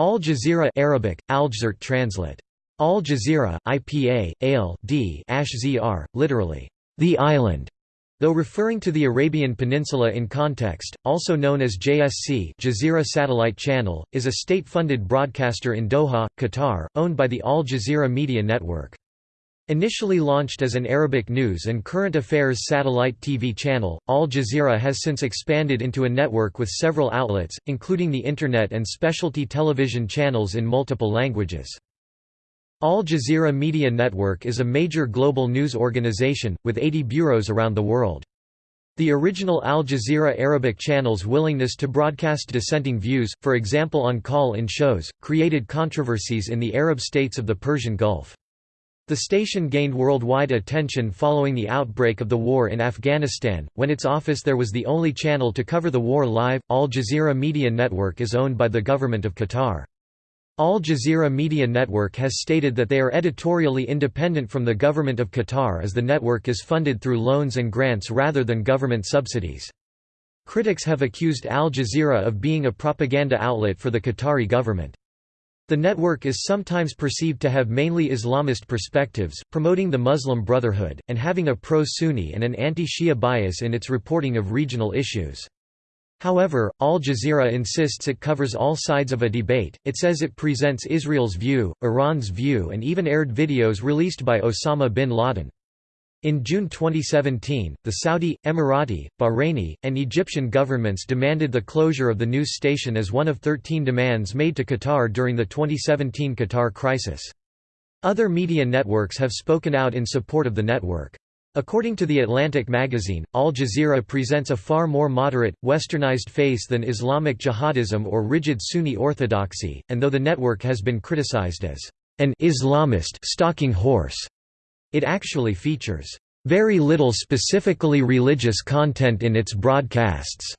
Al Jazeera Arabic, Aljazeera translate. Al Jazeera, IPA, AL, D ZR, literally, the island, though referring to the Arabian Peninsula in context, also known as JSC Jazeera Satellite Channel, is a state-funded broadcaster in Doha, Qatar, owned by the Al Jazeera Media Network. Initially launched as an Arabic news and current affairs satellite TV channel, Al Jazeera has since expanded into a network with several outlets, including the Internet and specialty television channels in multiple languages. Al Jazeera Media Network is a major global news organization, with 80 bureaus around the world. The original Al Jazeera Arabic channel's willingness to broadcast dissenting views, for example on call-in shows, created controversies in the Arab states of the Persian Gulf. The station gained worldwide attention following the outbreak of the war in Afghanistan, when its office there was the only channel to cover the war live. Al Jazeera Media Network is owned by the Government of Qatar. Al Jazeera Media Network has stated that they are editorially independent from the Government of Qatar as the network is funded through loans and grants rather than government subsidies. Critics have accused Al Jazeera of being a propaganda outlet for the Qatari government. The network is sometimes perceived to have mainly Islamist perspectives, promoting the Muslim Brotherhood, and having a pro-Sunni and an anti-Shia bias in its reporting of regional issues. However, Al Jazeera insists it covers all sides of a debate, it says it presents Israel's view, Iran's view and even aired videos released by Osama bin Laden. In June 2017, the Saudi, Emirati, Bahraini, and Egyptian governments demanded the closure of the news station as one of 13 demands made to Qatar during the 2017 Qatar crisis. Other media networks have spoken out in support of the network. According to The Atlantic magazine, Al Jazeera presents a far more moderate, westernized face than Islamic jihadism or rigid Sunni orthodoxy, and though the network has been criticized as an Islamist stalking horse it actually features very little specifically religious content in its broadcasts.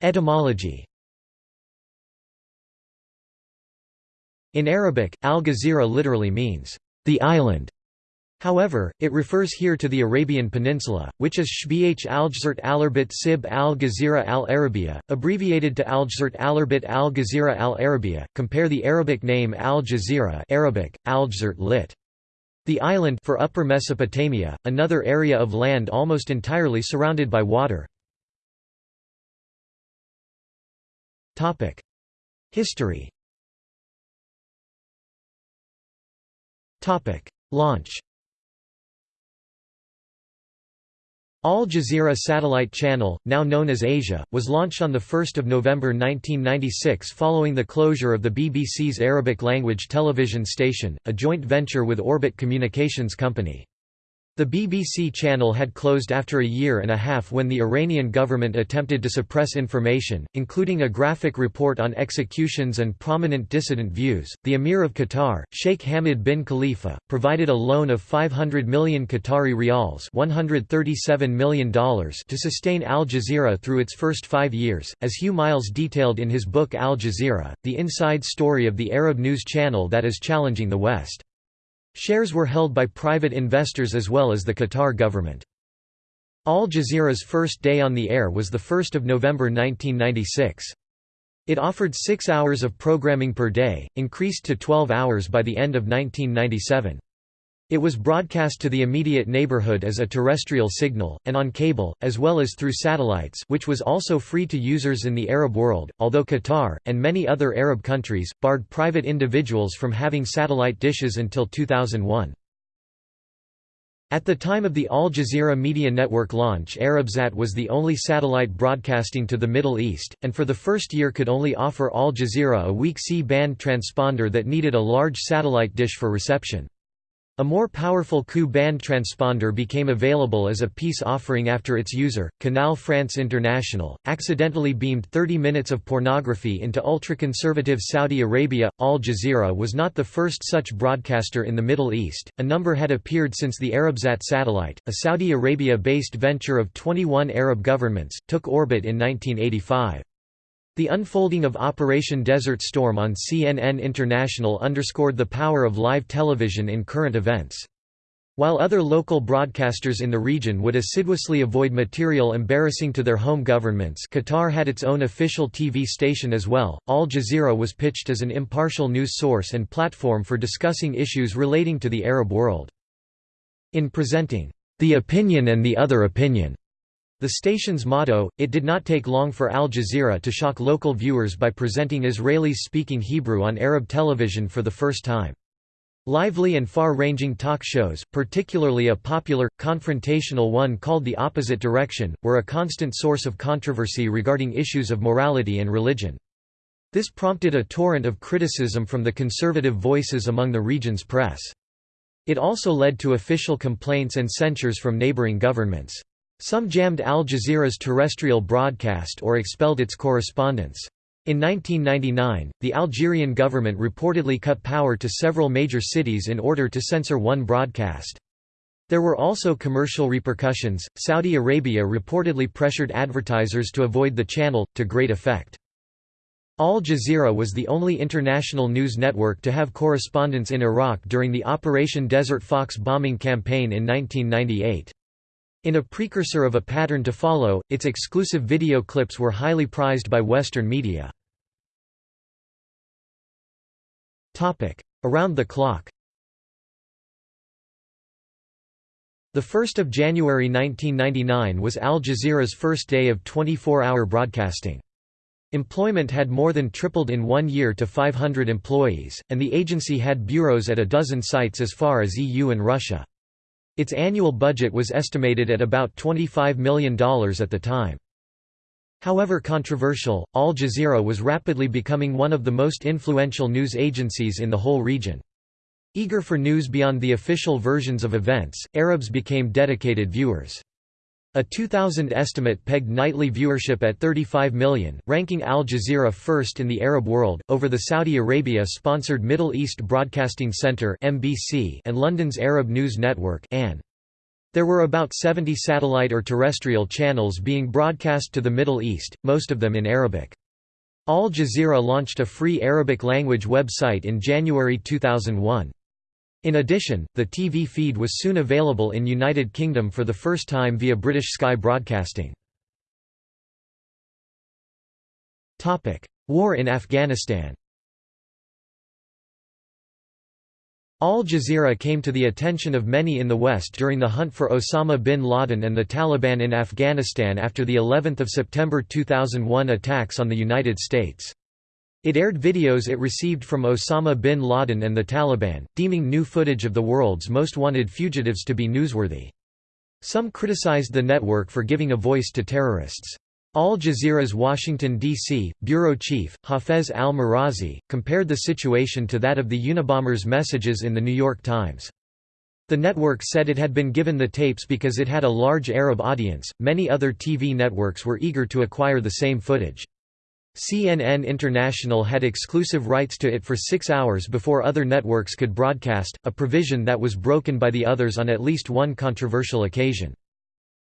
Etymology In Arabic, al-Ghazira literally means, the island, However, it refers here to the Arabian Peninsula, which is Shbih al-Jazrat al-Arbit Sib al-Ghazira al-Arabiya, abbreviated to al-Jazrat al-Arbit al-Ghazira al-Arabiya. Compare the Arabic name al-Jazira Arabic, al lit. The island for Upper Mesopotamia, another area of land almost entirely surrounded by water. History Launch Al Jazeera Satellite Channel, now known as Asia, was launched on 1 November 1996 following the closure of the BBC's Arabic-language television station, a joint venture with Orbit Communications Company. The BBC channel had closed after a year and a half when the Iranian government attempted to suppress information, including a graphic report on executions and prominent dissident views. The Emir of Qatar, Sheikh Hamad bin Khalifa, provided a loan of 500 million Qatari riyals, $137 million to sustain Al Jazeera through its first 5 years, as Hugh Miles detailed in his book Al Jazeera, the inside story of the Arab news channel that is challenging the West. Shares were held by private investors as well as the Qatar government. Al Jazeera's first day on the air was 1 November 1996. It offered six hours of programming per day, increased to 12 hours by the end of 1997. It was broadcast to the immediate neighborhood as a terrestrial signal, and on cable, as well as through satellites which was also free to users in the Arab world, although Qatar, and many other Arab countries, barred private individuals from having satellite dishes until 2001. At the time of the Al Jazeera Media Network launch Arabsat was the only satellite broadcasting to the Middle East, and for the first year could only offer Al Jazeera a weak C-band transponder that needed a large satellite dish for reception. A more powerful Ku-band transponder became available as a peace offering after its user, Canal France International, accidentally beamed 30 minutes of pornography into ultra-conservative Saudi Arabia. Al Jazeera was not the first such broadcaster in the Middle East, a number had appeared since the Arabsat satellite, a Saudi Arabia-based venture of 21 Arab governments, took orbit in 1985. The unfolding of Operation Desert Storm on CNN International underscored the power of live television in current events. While other local broadcasters in the region would assiduously avoid material embarrassing to their home governments Qatar had its own official TV station as well. Al Jazeera was pitched as an impartial news source and platform for discussing issues relating to the Arab world. In presenting, "...the opinion and the other opinion," the station's motto, it did not take long for Al Jazeera to shock local viewers by presenting Israelis speaking Hebrew on Arab television for the first time. Lively and far-ranging talk shows, particularly a popular, confrontational one called The Opposite Direction, were a constant source of controversy regarding issues of morality and religion. This prompted a torrent of criticism from the conservative voices among the region's press. It also led to official complaints and censures from neighboring governments. Some jammed Al Jazeera's terrestrial broadcast or expelled its correspondents. In 1999, the Algerian government reportedly cut power to several major cities in order to censor one broadcast. There were also commercial repercussions. Saudi Arabia reportedly pressured advertisers to avoid the channel, to great effect. Al Jazeera was the only international news network to have correspondents in Iraq during the Operation Desert Fox bombing campaign in 1998. In a precursor of a pattern to follow, its exclusive video clips were highly prized by Western media. Around the clock The 1st of January 1999 was Al Jazeera's first day of 24-hour broadcasting. Employment had more than tripled in one year to 500 employees, and the agency had bureaus at a dozen sites as far as EU and Russia. Its annual budget was estimated at about $25 million at the time. However controversial, Al Jazeera was rapidly becoming one of the most influential news agencies in the whole region. Eager for news beyond the official versions of events, Arabs became dedicated viewers. A 2000 estimate pegged nightly viewership at 35 million, ranking Al Jazeera first in the Arab world, over the Saudi Arabia-sponsored Middle East Broadcasting Centre and London's Arab News Network There were about 70 satellite or terrestrial channels being broadcast to the Middle East, most of them in Arabic. Al Jazeera launched a free Arabic language website in January 2001. In addition, the TV feed was soon available in United Kingdom for the first time via British Sky Broadcasting. War in Afghanistan Al Jazeera came to the attention of many in the West during the hunt for Osama bin Laden and the Taliban in Afghanistan after the 11 September 2001 attacks on the United States. It aired videos it received from Osama bin Laden and the Taliban, deeming new footage of the world's most wanted fugitives to be newsworthy. Some criticized the network for giving a voice to terrorists. Al Jazeera's Washington, D.C., bureau chief, Hafez al-Merazi, compared the situation to that of the Unabomber's messages in The New York Times. The network said it had been given the tapes because it had a large Arab audience. Many other TV networks were eager to acquire the same footage. CNN International had exclusive rights to it for six hours before other networks could broadcast, a provision that was broken by the others on at least one controversial occasion.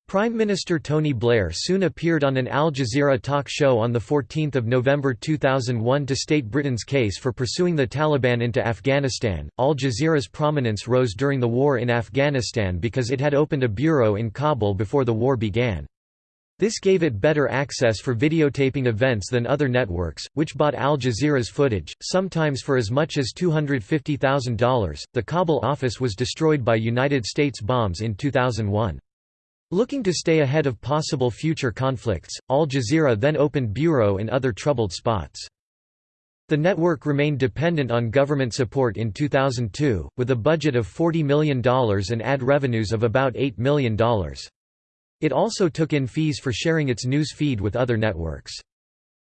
Prime Minister Tony Blair soon appeared on an Al Jazeera talk show on 14 November 2001 to state Britain's case for pursuing the Taliban into Afghanistan. Al Jazeera's prominence rose during the war in Afghanistan because it had opened a bureau in Kabul before the war began. This gave it better access for videotaping events than other networks, which bought Al Jazeera's footage, sometimes for as much as $250,000. The Kabul office was destroyed by United States bombs in 2001. Looking to stay ahead of possible future conflicts, Al Jazeera then opened bureau in other troubled spots. The network remained dependent on government support in 2002, with a budget of $40 million and ad revenues of about $8 million. It also took in fees for sharing its news feed with other networks.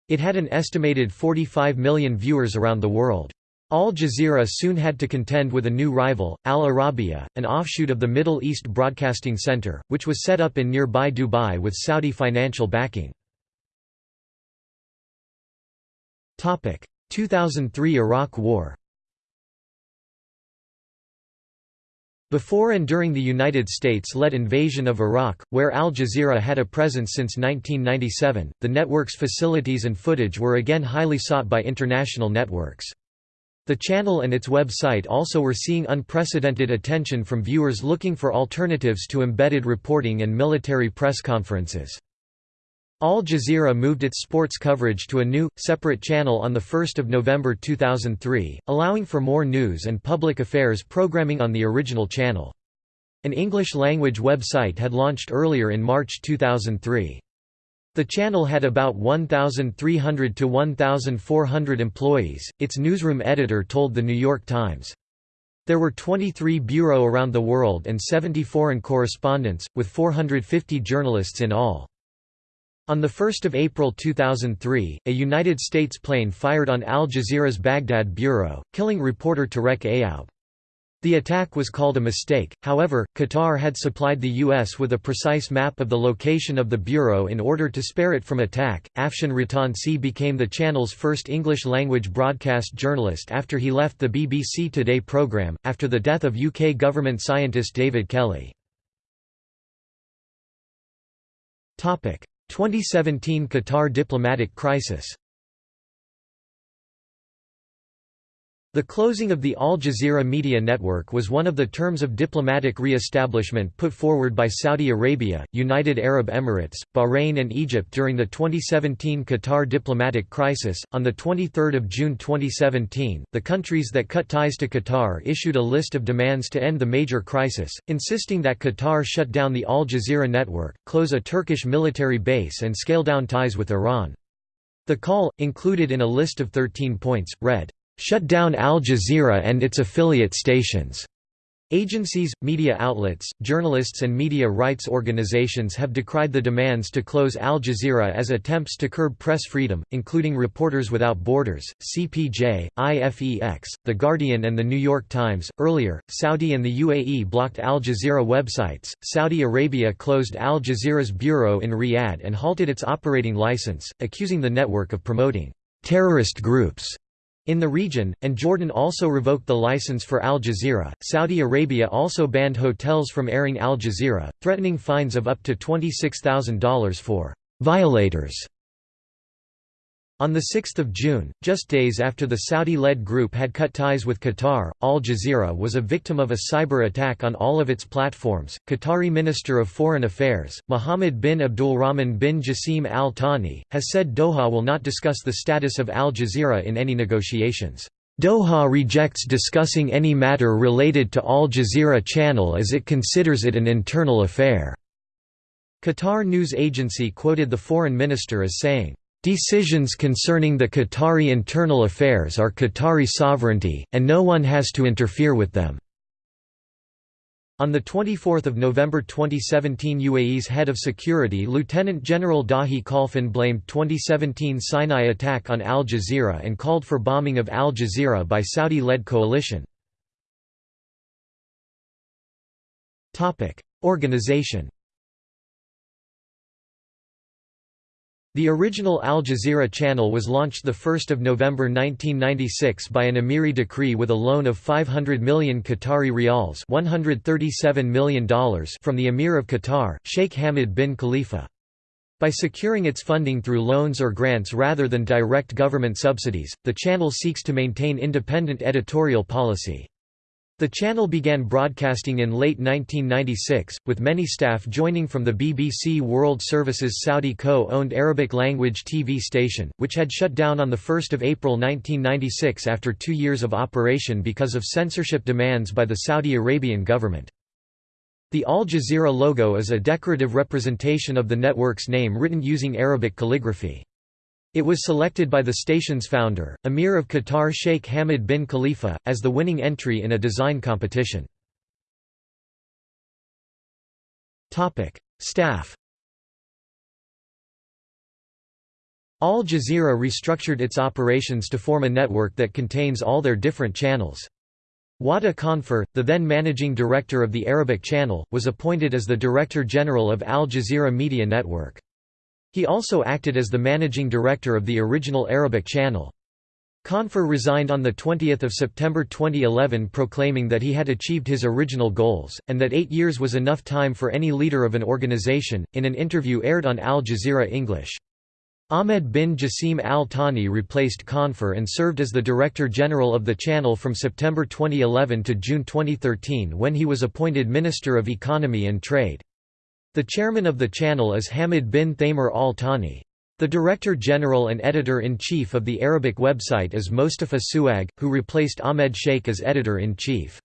It had an estimated 45 million viewers around the world. Al Jazeera soon had to contend with a new rival, Al Arabiya, an offshoot of the Middle East Broadcasting Center, which was set up in nearby Dubai with Saudi financial backing. 2003 Iraq War Before and during the United States-led invasion of Iraq, where Al Jazeera had a presence since 1997, the network's facilities and footage were again highly sought by international networks. The channel and its website also were seeing unprecedented attention from viewers looking for alternatives to embedded reporting and military press conferences. Al Jazeera moved its sports coverage to a new, separate channel on 1 November 2003, allowing for more news and public affairs programming on the original channel. An English-language website had launched earlier in March 2003. The channel had about 1,300 to 1,400 employees, its newsroom editor told The New York Times. There were 23 bureau around the world and 70 foreign correspondents, with 450 journalists in all. On 1 April 2003, a United States plane fired on Al Jazeera's Baghdad bureau, killing reporter Tarek Ayoub. The attack was called a mistake, however, Qatar had supplied the U.S. with a precise map of the location of the bureau in order to spare it from attack. Afshan Rattansi became the channel's first English language broadcast journalist after he left the BBC Today programme, after the death of UK government scientist David Kelly. 2017 Qatar diplomatic crisis The closing of the Al Jazeera media network was one of the terms of diplomatic re-establishment put forward by Saudi Arabia, United Arab Emirates, Bahrain and Egypt during the 2017 Qatar diplomatic crisis. On the 23rd of June 2017, the countries that cut ties to Qatar issued a list of demands to end the major crisis, insisting that Qatar shut down the Al Jazeera network, close a Turkish military base and scale down ties with Iran. The call, included in a list of 13 points, read, shut down Al Jazeera and its affiliate stations. Agencies, media outlets, journalists and media rights organizations have decried the demands to close Al Jazeera as attempts to curb press freedom, including Reporters Without Borders, CPJ, IFEX, The Guardian and The New York Times. Earlier, Saudi and the UAE blocked Al Jazeera websites. Saudi Arabia closed Al Jazeera's bureau in Riyadh and halted its operating license, accusing the network of promoting terrorist groups in the region, and Jordan also revoked the license for Al Jazeera. Saudi Arabia also banned hotels from airing Al Jazeera, threatening fines of up to $26,000 for violators. On 6 June, just days after the Saudi-led group had cut ties with Qatar, Al Jazeera was a victim of a cyber attack on all of its platforms. Qatari Minister of Foreign Affairs, Mohammed bin Abdulrahman bin Jassim Al Thani, has said Doha will not discuss the status of Al Jazeera in any negotiations. Doha rejects discussing any matter related to Al Jazeera channel as it considers it an internal affair. Qatar news agency quoted the foreign minister as saying, Decisions concerning the Qatari internal affairs are Qatari sovereignty, and no one has to interfere with them. On 24 November 2017 UAE's head of security Lieutenant General Dahi Khalfan blamed 2017 Sinai attack on Al Jazeera and called for bombing of Al Jazeera by Saudi-led coalition. Organization The original Al Jazeera channel was launched 1 November 1996 by an Emiri decree with a loan of 500 million Qatari rials $137 million from the Emir of Qatar, Sheikh Hamad bin Khalifa. By securing its funding through loans or grants rather than direct government subsidies, the channel seeks to maintain independent editorial policy. The channel began broadcasting in late 1996, with many staff joining from the BBC World Service's Saudi co-owned Arabic-language TV station, which had shut down on 1 April 1996 after two years of operation because of censorship demands by the Saudi Arabian government. The Al Jazeera logo is a decorative representation of the network's name written using Arabic calligraphy. It was selected by the station's founder, Emir of Qatar Sheikh Hamad bin Khalifa, as the winning entry in a design competition. Staff Al Jazeera restructured its operations to form a network that contains all their different channels. Wadah Khanfar, the then managing director of the Arabic channel, was appointed as the Director General of Al Jazeera Media Network. He also acted as the managing director of the original Arabic channel. Khanfar resigned on 20 September 2011 proclaiming that he had achieved his original goals, and that eight years was enough time for any leader of an organization, in an interview aired on Al Jazeera English. Ahmed bin Jassim Al Thani replaced Khanfar and served as the Director General of the channel from September 2011 to June 2013 when he was appointed Minister of Economy and Trade. The chairman of the channel is Hamad bin Thamer Al Thani. The Director General and Editor-in-Chief of the Arabic website is Mostafa Souag, who replaced Ahmed Sheikh as Editor-in-Chief.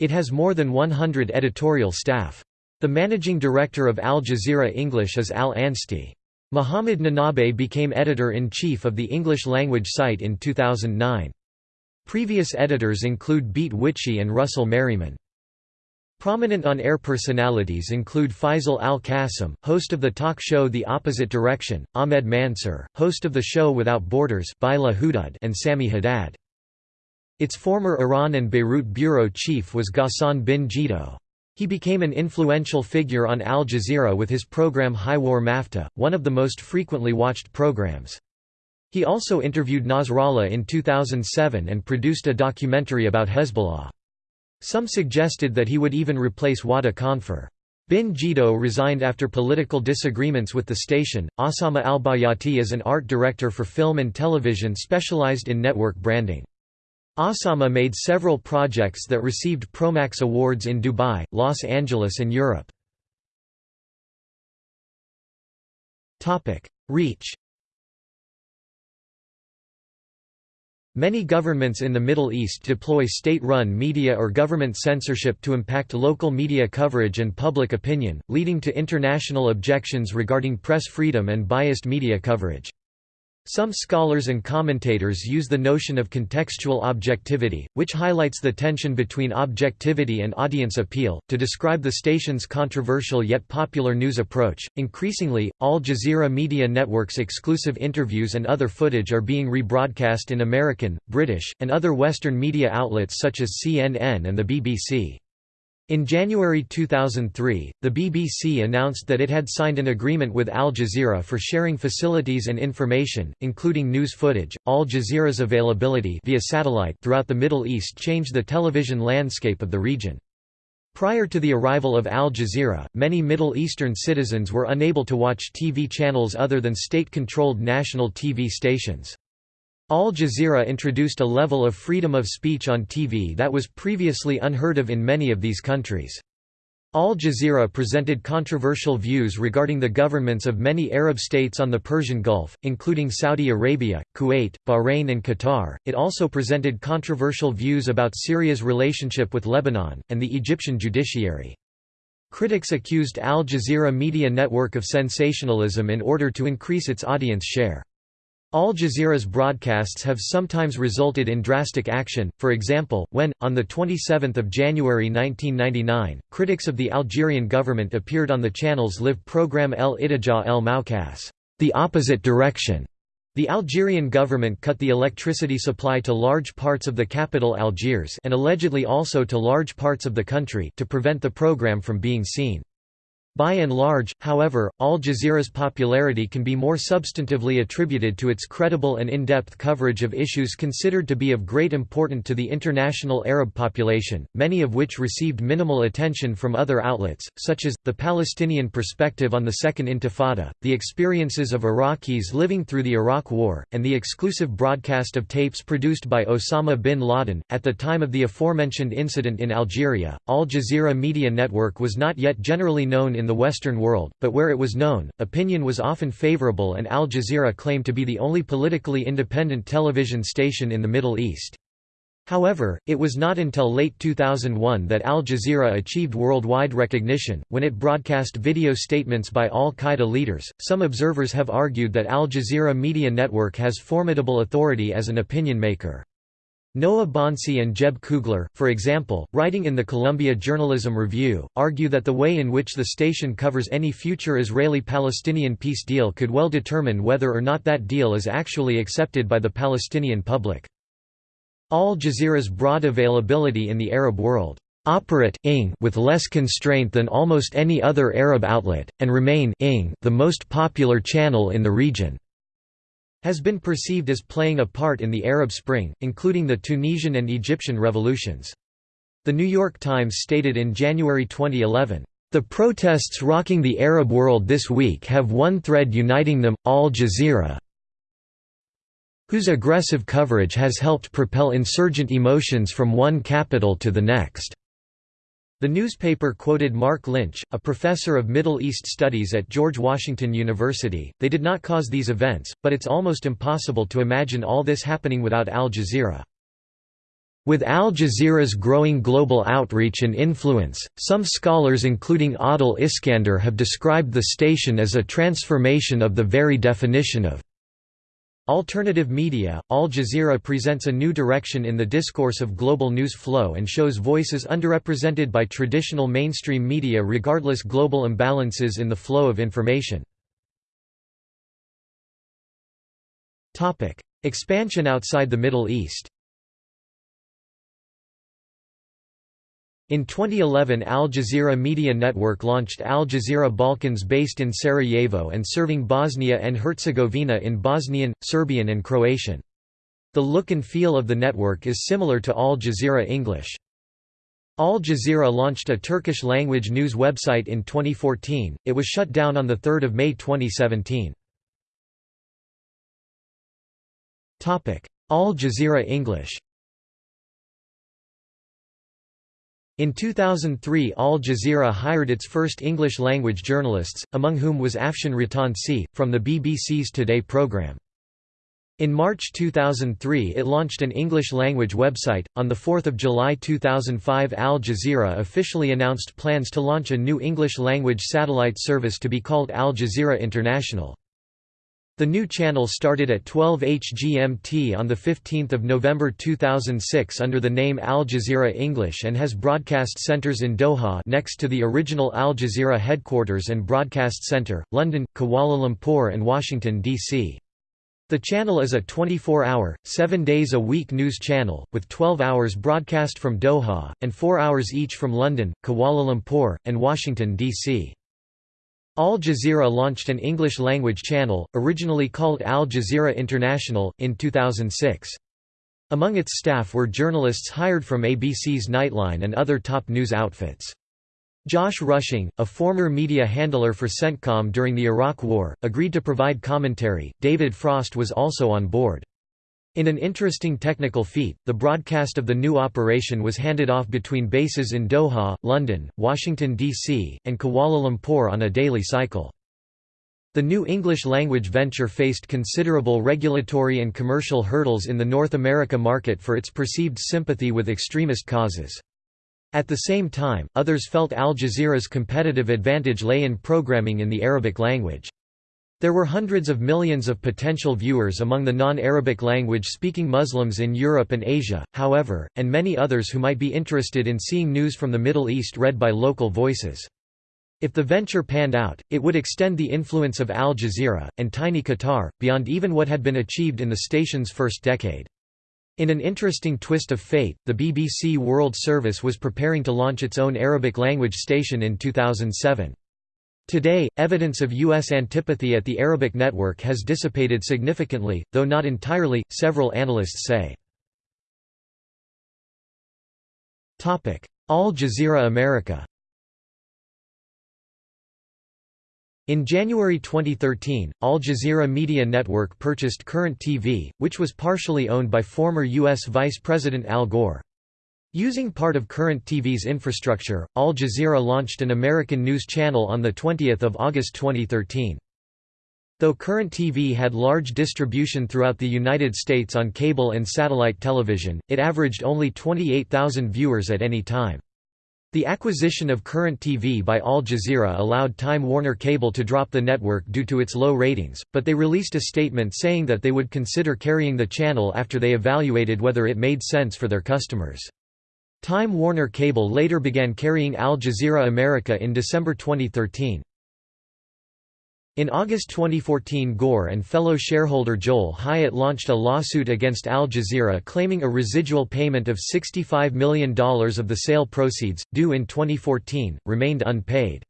It has more than 100 editorial staff. The Managing Director of Al Jazeera English is Al Anstey. Muhammad Nanabhay became editor-in-chief of the English-language site in 2009. Previous editors include Beat Witschi and Russell Merryman. Prominent on-air personalities include Faisal Al-Qasim, host of the talk show The Opposite Direction, Ahmed Mansur, host of the show Without Borders and Sami Haddad. Its former Iran and Beirut bureau chief was Ghassan bin Jiddo. He became an influential figure on Al Jazeera with his program Hiwar Mafta, one of the most frequently watched programs. He also interviewed Nasrallah in 2007 and produced a documentary about Hezbollah. Some suggested that he would even replace Wadah Khanfar. Bin Jiddo resigned after political disagreements with the station. Osama al-Bayati is an art director for film and television specialized in network branding. Osama made several projects that received Promax Awards in Dubai, Los Angeles and Europe. Reach Many governments in the Middle East deploy state-run media or government censorship to impact local media coverage and public opinion, leading to international objections regarding press freedom and biased media coverage. Some scholars and commentators use the notion of contextual objectivity, which highlights the tension between objectivity and audience appeal, to describe the station's controversial yet popular news approach. Increasingly, Al Jazeera Media Network's exclusive interviews and other footage are being rebroadcast in American, British, and other Western media outlets such as CNN and the BBC. In January 2003, the BBC announced that it had signed an agreement with Al Jazeera for sharing facilities and information, including news footage. Al Jazeera's availability via satellite throughout the Middle East changed the television landscape of the region. Prior to the arrival of Al Jazeera, many Middle Eastern citizens were unable to watch TV channels other than state-controlled national TV stations. Al Jazeera introduced a level of freedom of speech on TV that was previously unheard of in many of these countries. Al Jazeera presented controversial views regarding the governments of many Arab states on the Persian Gulf, including Saudi Arabia, Kuwait, Bahrain and Qatar. It also presented controversial views about Syria's relationship with Lebanon, and the Egyptian judiciary. Critics accused Al Jazeera Media Network of sensationalism in order to increase its audience share. Al Jazeera's broadcasts have sometimes resulted in drastic action, for example, when, on 27 January 1999, critics of the Algerian government appeared on the channel's live program El Itija El Maukas, the opposite direction. The Algerian government cut the electricity supply to large parts of the capital Algiers and allegedly also to large parts of the country to prevent the program from being seen. By and large, however, Al Jazeera's popularity can be more substantively attributed to its credible and in-depth coverage of issues considered to be of great importance to the international Arab population, many of which received minimal attention from other outlets, such as, the Palestinian perspective on the Second Intifada, the experiences of Iraqis living through the Iraq War, and the exclusive broadcast of tapes produced by Osama bin Laden. At the time of the aforementioned incident in Algeria, Al Jazeera Media Network was not yet generally known in in the Western world, but where it was known, opinion was often favorable and Al Jazeera claimed to be the only politically independent television station in the Middle East. However, it was not until late 2001 that Al Jazeera achieved worldwide recognition, when it broadcast video statements by al Qaeda leaders. Some observers have argued that Al Jazeera Media Network has formidable authority as an opinion maker. Noah Bonsey and Jeb Koogler, for example, writing in the Columbia Journalism Review, argue that the way in which the station covers any future Israeli-Palestinian peace deal could well determine whether or not that deal is actually accepted by the Palestinian public. Al Jazeera's broad availability in the Arab world operate with less constraint than almost any other Arab outlet, and remain the most popular channel in the region has been perceived as playing a part in the Arab Spring, including the Tunisian and Egyptian revolutions. The New York Times stated in January 2011, The protests rocking the Arab world this week have one thread uniting them, Al Jazeera, whose aggressive coverage has helped propel insurgent emotions from one capital to the next. The newspaper quoted Marc Lynch, a professor of Middle East Studies at George Washington University. They did not cause these events, but it's almost impossible to imagine all this happening without Al Jazeera. With Al Jazeera's growing global outreach and influence, some scholars including Adel Iskandar have described the station as a transformation of the very definition of Alternative media, Al Jazeera presents a new direction in the discourse of global news flow and shows voices underrepresented by traditional mainstream media regardless global imbalances in the flow of information. Expansion outside the Middle East In 2011 Al Jazeera Media Network launched Al Jazeera Balkans based in Sarajevo and serving Bosnia and Herzegovina in Bosnian, Serbian and Croatian. The look and feel of the network is similar to Al Jazeera English. Al Jazeera launched a Turkish-language news website in 2014, it was shut down on 3 May 2017. Al Jazeera English In 2003 Al Jazeera hired its first English-language journalists, among whom was Afshan Rattansi, from the BBC's Today programme. In March 2003 it launched an English-language website. On 4 July 2005 Al Jazeera officially announced plans to launch a new English-language satellite service to be called Al Jazeera International. The new channel started at 12 HGMT on 15 November 2006 under the name Al Jazeera English and has broadcast centres in Doha next to the original Al Jazeera headquarters and broadcast centre, London, Kuala Lumpur and Washington, D.C. The channel is a 24-hour, 7 days a week news channel, with 12 hours broadcast from Doha, and 4 hours each from London, Kuala Lumpur, and Washington, D.C. Al Jazeera launched an English-language channel, originally called Al Jazeera International, in 2006. Among its staff were journalists hired from ABC's Nightline and other top news outfits. Josh Rushing, a former media handler for CENTCOM during the Iraq War, agreed to provide commentary. David Frost was also on board. In an interesting technical feat, the broadcast of the new operation was handed off between bases in Doha, London, Washington, D.C., and Kuala Lumpur on a daily cycle. The new English-language venture faced considerable regulatory and commercial hurdles in the North America market for its perceived sympathy with extremist causes. At the same time, others felt Al Jazeera's competitive advantage lay in programming in the Arabic language. There were hundreds of millions of potential viewers among the non-Arabic language-speaking Muslims in Europe and Asia, however, and many others who might be interested in seeing news from the Middle East read by local voices. If the venture panned out, it would extend the influence of Al Jazeera, and tiny Qatar, beyond even what had been achieved in the station's first decade. In an interesting twist of fate, the BBC World Service was preparing to launch its own Arabic language station in 2007. Today, evidence of U.S. antipathy at the Arabic network has dissipated significantly, though not entirely, several analysts say. Al Jazeera America In January 2013, Al Jazeera Media Network purchased Current TV, which was partially owned by former U.S. Vice President Al Gore. Using part of Current TV's infrastructure, Al Jazeera launched an American news channel on 20 August 2013. Though Current TV had large distribution throughout the United States on cable and satellite television, it averaged only 28,000 viewers at any time. The acquisition of Current TV by Al Jazeera allowed Time Warner Cable to drop the network due to its low ratings, but they released a statement saying that they would consider carrying the channel after they evaluated whether it made sense for their customers. Time Warner Cable later began carrying Al Jazeera America in December 2013. In August 2014 Gore and fellow shareholder Joel Hyatt launched a lawsuit against Al Jazeera claiming a residual payment of $65 million of the sale proceeds, due in 2014, remained unpaid.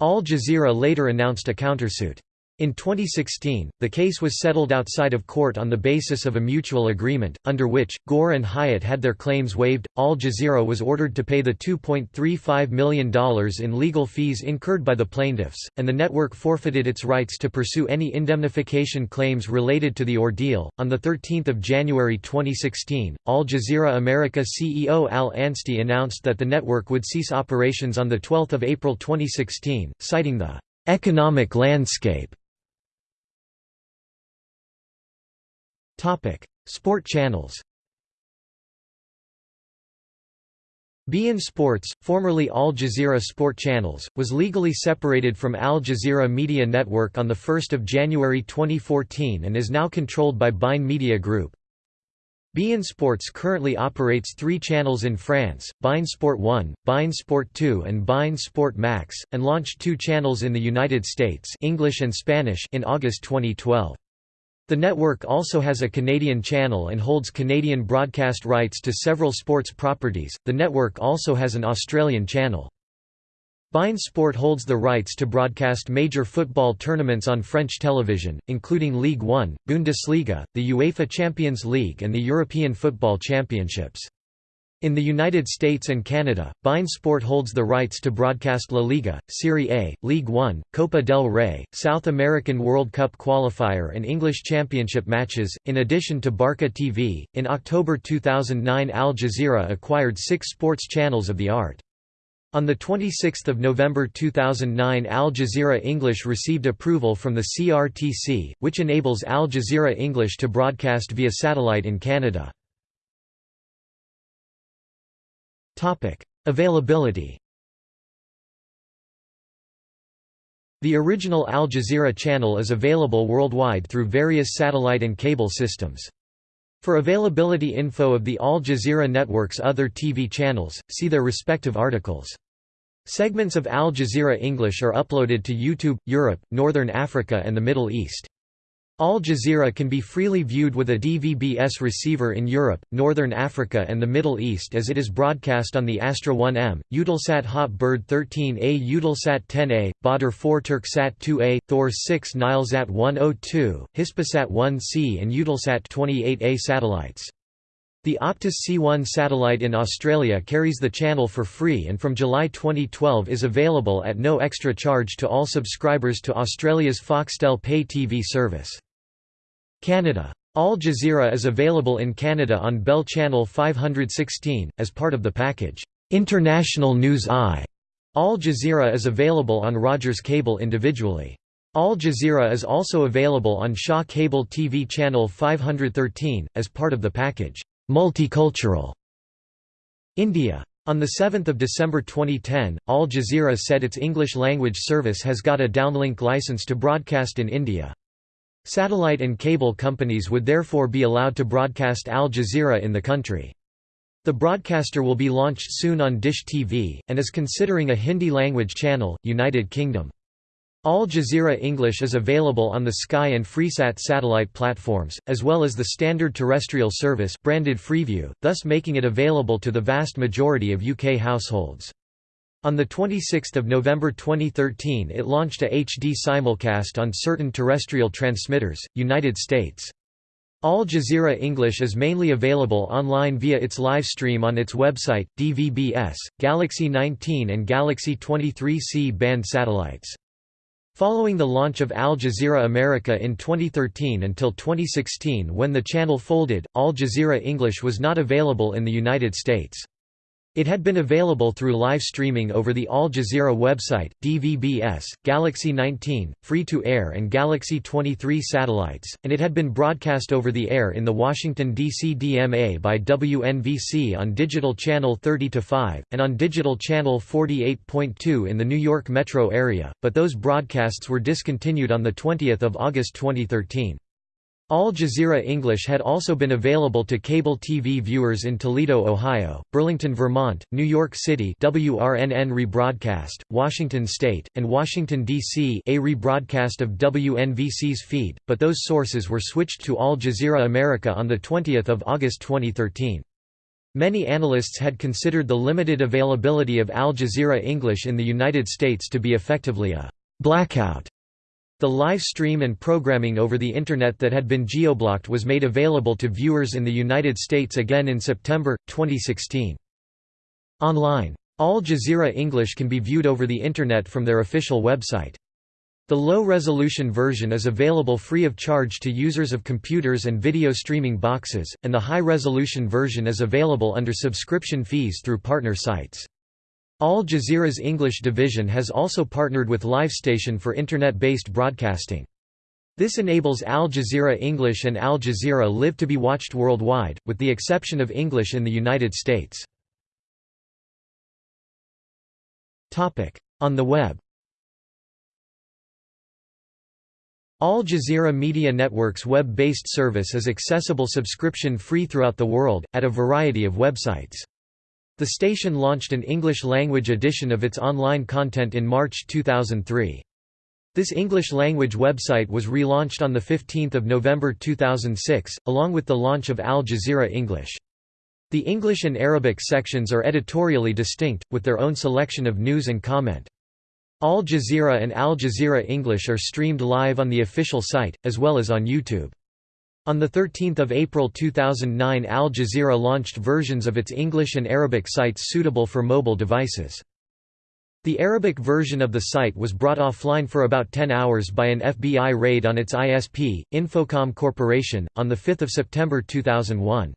Al Jazeera later announced a countersuit. In 2016, the case was settled outside of court on the basis of a mutual agreement, under which, Gore and Hyatt had their claims waived. Al Jazeera was ordered to pay the $2.35 million in legal fees incurred by the plaintiffs, and the network forfeited its rights to pursue any indemnification claims related to the ordeal. On 13 January 2016, Al Jazeera America CEO Al Anstey announced that the network would cease operations on 12 April 2016, citing the economic landscape Topic: Sport channels. beIN Sports, formerly Al Jazeera Sport Channels, was legally separated from Al Jazeera Media Network on 1 January 2014 and is now controlled by beIN Media Group. beIN Sports currently operates three channels in France, beIN Sport 1, beIN Sport 2 and beIN Sport Max, and launched two channels in the United States English and Spanish in August 2012. The network also has a Canadian channel and holds Canadian broadcast rights to several sports properties. The network also has an Australian channel. beIN Sport holds the rights to broadcast major football tournaments on French television, including Ligue 1, Bundesliga, the UEFA Champions League and the European Football Championships. In the United States and Canada, beIN Sport holds the rights to broadcast La Liga, Serie A, League One, Copa del Rey, South American World Cup qualifier, and English Championship matches, in addition to Barca TV. In October 2009, Al Jazeera acquired six sports channels of the art. On 26 November 2009 Al Jazeera English received approval from the CRTC, which enables Al Jazeera English to broadcast via satellite in Canada. Topic: Availability. The original Al Jazeera channel is available worldwide through various satellite and cable systems. For availability info of the Al Jazeera network's other TV channels, see their respective articles. Segments of Al Jazeera English are uploaded to YouTube, Europe, Northern Africa and the Middle East. Al Jazeera can be freely viewed with a DVB-S receiver in Europe, Northern Africa and the Middle East as it is broadcast on the Astra 1M, Eutelsat Hot Bird 13A Eutelsat 10A, Badr 4 Turksat 2A, Thor 6 Nilesat 102, Hispasat 1C and Eutelsat 28A satellites. The Optus C1 satellite in Australia carries the channel for free and from July 2012 is available at no extra charge to all subscribers to Australia's Foxtel pay TV service. Canada. Al Jazeera is available in Canada on Bell Channel 516, as part of the package, International News I. Al Jazeera is available on Rogers Cable individually. Al Jazeera is also available on Shaw Cable TV Channel 513, as part of the package, Multicultural. India. On 7 December 2010, Al Jazeera said its English-language service has got a downlink license to broadcast in India. Satellite and cable companies would therefore be allowed to broadcast Al Jazeera in the country. The broadcaster will be launched soon on Dish TV, and is considering a Hindi-language channel, United Kingdom. Al Jazeera English is available on the Sky and Freesat satellite platforms, as well as the standard terrestrial service branded Freeview, thus making it available to the vast majority of UK households. On 26 November 2013 it launched a HD simulcast on certain terrestrial transmitters, United States. Al Jazeera English is mainly available online via its live stream on its website, DVB-S, Galaxy 19 and Galaxy 23C band satellites. Following the launch of Al Jazeera America in 2013 until 2016 when the channel folded, Al Jazeera English was not available in the United States. It had been available through live streaming over the Al Jazeera website, DVB-S, Galaxy 19, free-to-air and Galaxy 23 satellites, and it had been broadcast over the air in the Washington, D.C. DMA by WNVC on Digital Channel 30-5, and on Digital Channel 48.2 in the New York metro area, but those broadcasts were discontinued on 20 August 2013. Al Jazeera English had also been available to cable TV viewers in Toledo, Ohio, Burlington, Vermont, New York City WRNN rebroadcast, Washington State, and Washington, D.C. a rebroadcast of WNVC's feed, but those sources were switched to Al Jazeera America on 20 August 2013. Many analysts had considered the limited availability of Al Jazeera English in the United States to be effectively a «blackout» The live stream and programming over the Internet that had been geoblocked was made available to viewers in the United States again in September, 2016. Online. Al Jazeera English can be viewed over the Internet from their official website. The low-resolution version is available free of charge to users of computers and video streaming boxes, and the high-resolution version is available under subscription fees through partner sites. Al Jazeera's English division has also partnered with LiveStation for Internet-based broadcasting. This enables Al Jazeera English and Al Jazeera Live to be watched worldwide, with the exception of English in the United States. On the web Al Jazeera Media Network's web-based service is accessible subscription-free throughout the world, at a variety of websites. The station launched an English-language edition of its online content in March 2003. This English-language website was relaunched on 15 November 2006, along with the launch of Al Jazeera English. The English and Arabic sections are editorially distinct, with their own selection of news and comment. Al Jazeera and Al Jazeera English are streamed live on the official site, as well as on YouTube. On 13 April 2009 Al Jazeera launched versions of its English and Arabic sites suitable for mobile devices. The Arabic version of the site was brought offline for about 10 hours by an FBI raid on its ISP, Infocom Corporation, on 5 September 2001.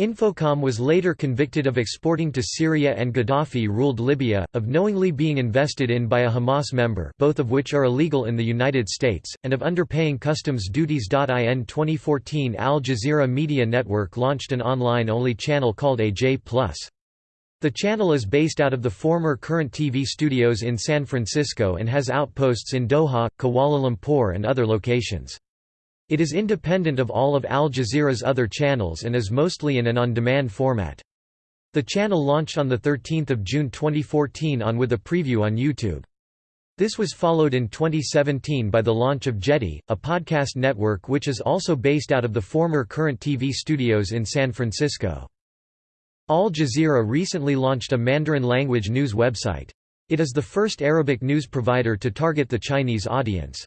Infocom was later convicted of exporting to Syria and Gaddafi-ruled Libya, of knowingly being invested in by a Hamas member both of which are illegal in the United States, and of underpaying customs duties. In 2014 Al Jazeera Media Network launched an online-only channel called AJ+. The channel is based out of the former Current TV studios in San Francisco and has outposts in Doha, Kuala Lumpur and other locations. It is independent of all of Al Jazeera's other channels and is mostly in an on-demand format. The channel launched on 13 June 2014 on with a preview on YouTube. This was followed in 2017 by the launch of Jetty, a podcast network which is also based out of the former Current TV studios in San Francisco. Al Jazeera recently launched a Mandarin language news website. It is the first Arabic news provider to target the Chinese audience.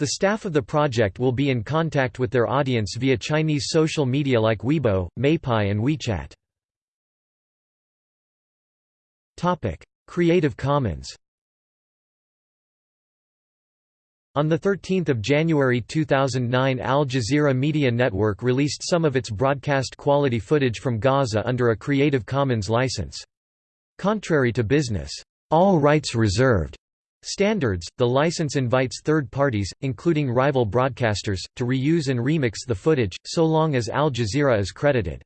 The staff of the project will be in contact with their audience via Chinese social media like Weibo, Meipai and WeChat. Topic: Creative Commons On 13 January 2009 Al Jazeera Media Network released some of its broadcast quality footage from Gaza under a Creative Commons license. Contrary to business, all rights reserved Standards – The license invites third parties, including rival broadcasters, to reuse and remix the footage, so long as Al Jazeera is credited.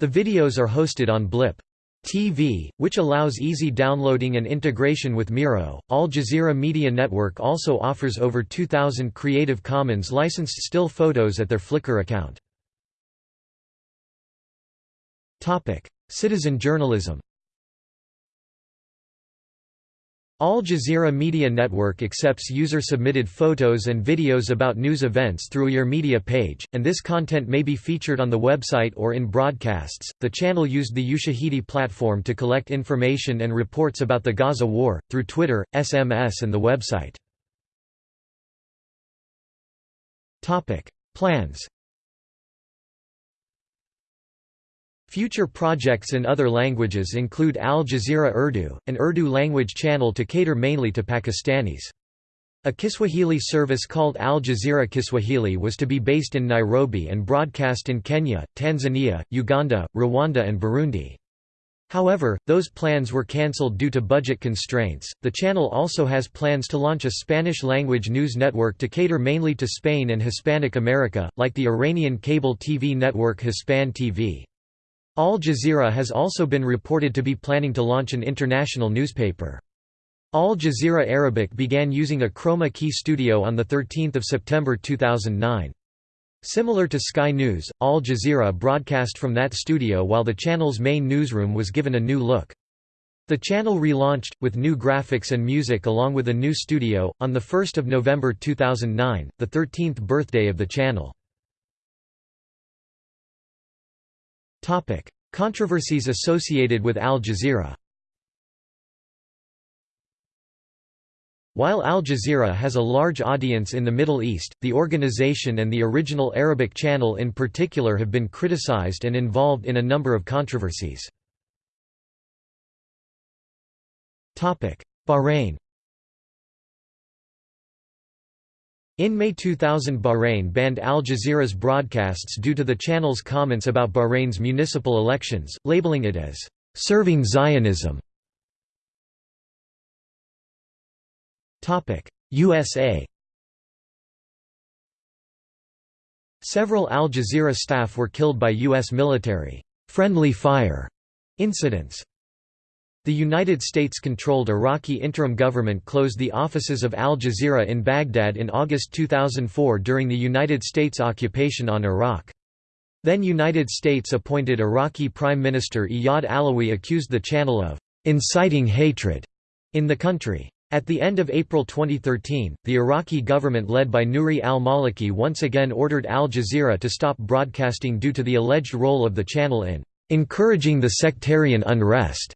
The videos are hosted on Blip. TV, which allows easy downloading and integration with Miro. Al Jazeera Media Network also offers over 2,000 Creative Commons licensed still photos at their Flickr account. Citizen journalism Al Jazeera Media Network accepts user-submitted photos and videos about news events through your media page, and this content may be featured on the website or in broadcasts. The channel used the Ushahidi platform to collect information and reports about the Gaza war, through Twitter, SMS and the website. Topic: Plans Future projects in other languages include Al Jazeera Urdu, an Urdu language channel to cater mainly to Pakistanis. A Kiswahili service called Al Jazeera Kiswahili was to be based in Nairobi and broadcast in Kenya, Tanzania, Uganda, Rwanda, and Burundi. However, those plans were cancelled due to budget constraints. The channel also has plans to launch a Spanish language news network to cater mainly to Spain and Hispanic America, like the Iranian cable TV network Hispan TV. Al Jazeera has also been reported to be planning to launch an international newspaper. Al Jazeera Arabic began using a chroma key studio on 13 September 2009. Similar to Sky News, Al Jazeera broadcast from that studio while the channel's main newsroom was given a new look. The channel relaunched, with new graphics and music along with a new studio, on 1 November 2009, the 13th birthday of the channel. Controversies associated with Al Jazeera While Al Jazeera has a large audience in the Middle East, the organization and the original Arabic channel in particular have been criticized and involved in a number of controversies. Bahrain In May 2000 Bahrain banned Al Jazeera's broadcasts due to the channel's comments about Bahrain's municipal elections, labeling it as, "...serving Zionism". USA Several Al Jazeera staff were killed by U.S. military friendly fire incidents. The United States-controlled Iraqi interim government closed the offices of Al Jazeera in Baghdad in August 2004 during the United States occupation on Iraq. Then United States-appointed Iraqi Prime Minister Iyad Allawi accused the channel of «inciting hatred» in the country. At the end of April 2013, the Iraqi government led by Nouri al-Maliki once again ordered Al Jazeera to stop broadcasting due to the alleged role of the channel in encouraging the sectarian unrest.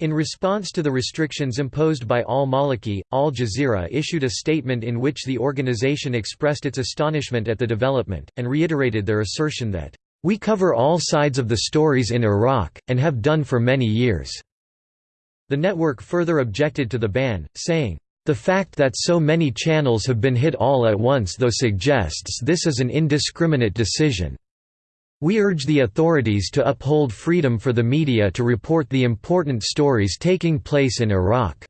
In response to the restrictions imposed by al-Maliki, Al Jazeera issued a statement in which the organization expressed its astonishment at the development, and reiterated their assertion that, "...we cover all sides of the stories in Iraq, and have done for many years." The network further objected to the ban, saying, "...the fact that so many channels have been hit all at once though suggests this is an indiscriminate decision. We urge the authorities to uphold freedom for the media to report the important stories taking place in Iraq."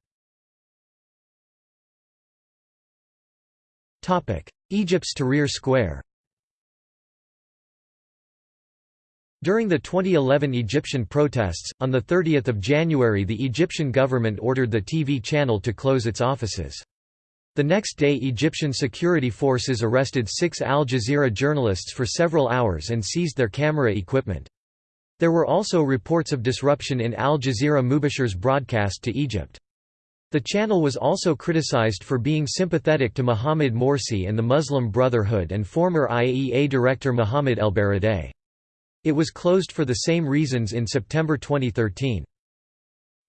Egypt's Tahrir Square During the 2011 Egyptian protests, on 30 January the Egyptian government ordered the TV channel to close its offices. The next day Egyptian security forces arrested six Al Jazeera journalists for several hours and seized their camera equipment. There were also reports of disruption in Al Jazeera Mubasher's broadcast to Egypt. The channel was also criticized for being sympathetic to Mohamed Morsi and the Muslim Brotherhood and former IEA director Mohamed El-Baradei. It was closed for the same reasons in September 2013.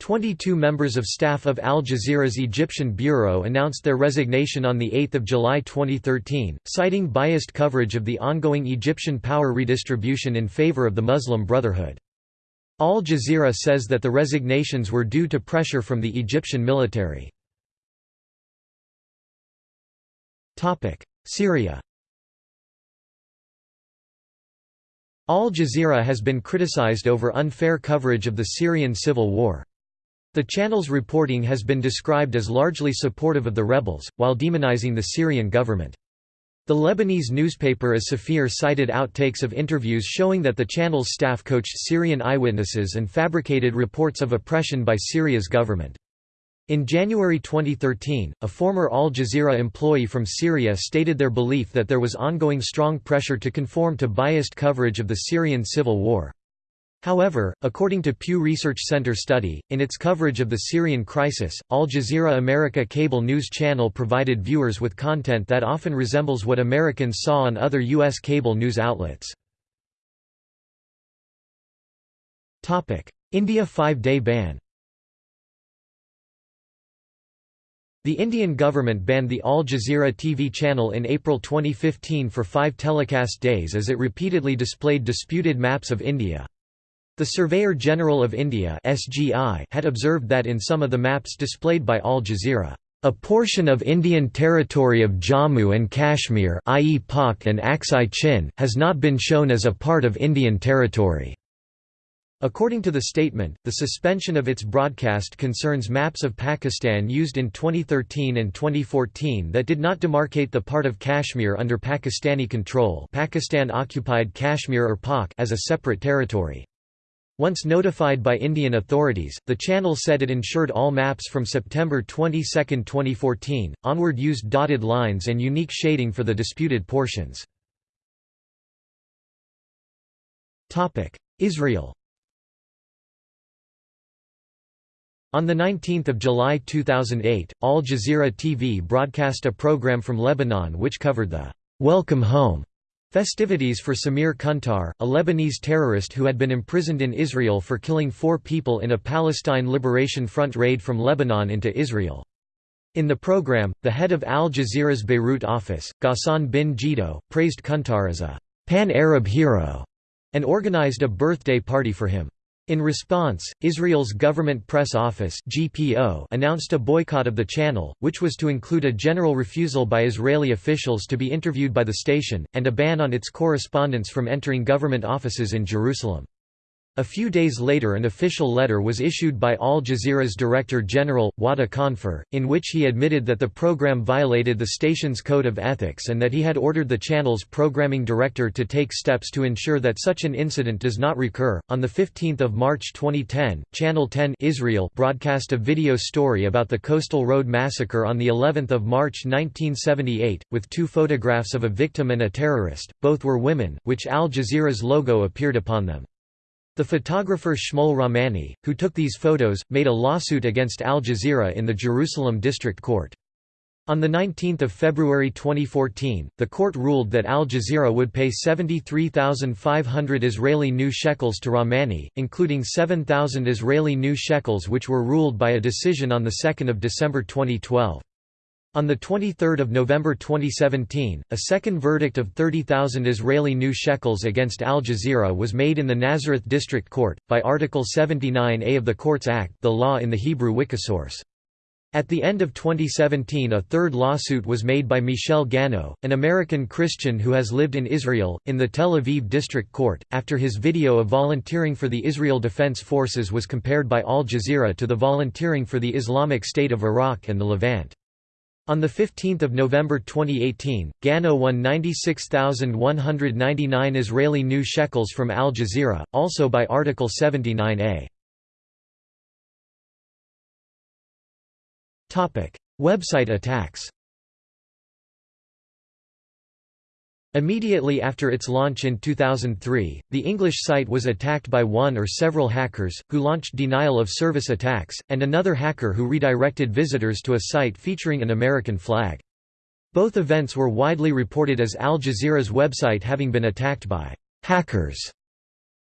22 members of staff of Al Jazeera's Egyptian bureau announced their resignation on 8 July 2013, citing biased coverage of the ongoing Egyptian power redistribution in favor of the Muslim Brotherhood. Al Jazeera says that the resignations were due to pressure from the Egyptian military. Syria Al Jazeera has been criticized over unfair coverage of the Syrian civil war. The channel's reporting has been described as largely supportive of the rebels, while demonizing the Syrian government. The Lebanese newspaper As Safir cited outtakes of interviews showing that the channel's staff coached Syrian eyewitnesses and fabricated reports of oppression by Syria's government. In January 2013, a former Al Jazeera employee from Syria stated their belief that there was ongoing strong pressure to conform to biased coverage of the Syrian civil war. However, according to Pew Research Center study, in its coverage of the Syrian crisis, Al Jazeera America cable news channel provided viewers with content that often resembles what Americans saw on other U.S. cable news outlets. India five-day ban The Indian government banned the Al Jazeera TV channel in April 2015 for five telecast days as it repeatedly displayed disputed maps of India. The Surveyor General of India had observed that in some of the maps displayed by Al Jazeera, a portion of Indian territory of Jammu and Kashmir i.e. Pak and Aksai Chin has not been shown as a part of Indian territory. According to the statement, the suspension of its broadcast concerns maps of Pakistan used in 2013 and 2014 that did not demarcate the part of Kashmir under Pakistani control Pakistan-occupied Kashmir or Pak as a separate territory. Once notified by Indian authorities, the channel said it ensured all maps from September 22, 2014, onward used dotted lines and unique shading for the disputed portions. Israel On 19 July 2008, Al Jazeera TV broadcast a program from Lebanon which covered the «Welcome Home» festivities for Samir Kuntar, a Lebanese terrorist who had been imprisoned in Israel for killing four people in a Palestine Liberation Front raid from Lebanon into Israel. In the program, the head of Al Jazeera's Beirut office, Ghassan bin Jiddo, praised Kuntar as a «pan-Arab hero» and organized a birthday party for him. In response, Israel's Government Press Office (GPO) announced a boycott of the channel, which was to include a general refusal by Israeli officials to be interviewed by the station, and a ban on its correspondents from entering government offices in Jerusalem. A few days later an official letter was issued by Al Jazeera's Director General, Wadah Khanfar, in which he admitted that the program violated the station's code of ethics and that he had ordered the channel's programming director to take steps to ensure that such an incident does not recur. On 15 March 2010, Channel 10 Israel broadcast a video story about the Coastal Road massacre on of March 1978, with two photographs of a victim and a terrorist, both were women, which Al Jazeera's logo appeared upon them. The photographer Shmuel Rahmani, who took these photos, made a lawsuit against Al Jazeera in the Jerusalem District Court. On 19 February 2014, the court ruled that Al Jazeera would pay 73,500 Israeli new shekels to Rahmani, including 7,000 Israeli new shekels which were ruled by a decision on 2 December 2012. On 23 November 2017, a second verdict of 30,000 Israeli new shekels against Al Jazeera was made in the Nazareth District Court, by Article 79a of the Courts Act the law in the Hebrew Wikisource. At the end of 2017 a third lawsuit was made by Michel Gano, an American Christian who has lived in Israel, in the Tel Aviv District Court, after his video of volunteering for the Israel Defense Forces was compared by Al Jazeera to the volunteering for the Islamic State of Iraq and the Levant. On 15 November 2018, Gano won 96,199 Israeli new shekels from Al Jazeera, also by Article 79a. Website attacks Immediately after its launch in 2003, the English site was attacked by one or several hackers, who launched denial-of-service attacks, and another hacker who redirected visitors to a site featuring an American flag. Both events were widely reported as Al Jazeera's website having been attacked by hackers.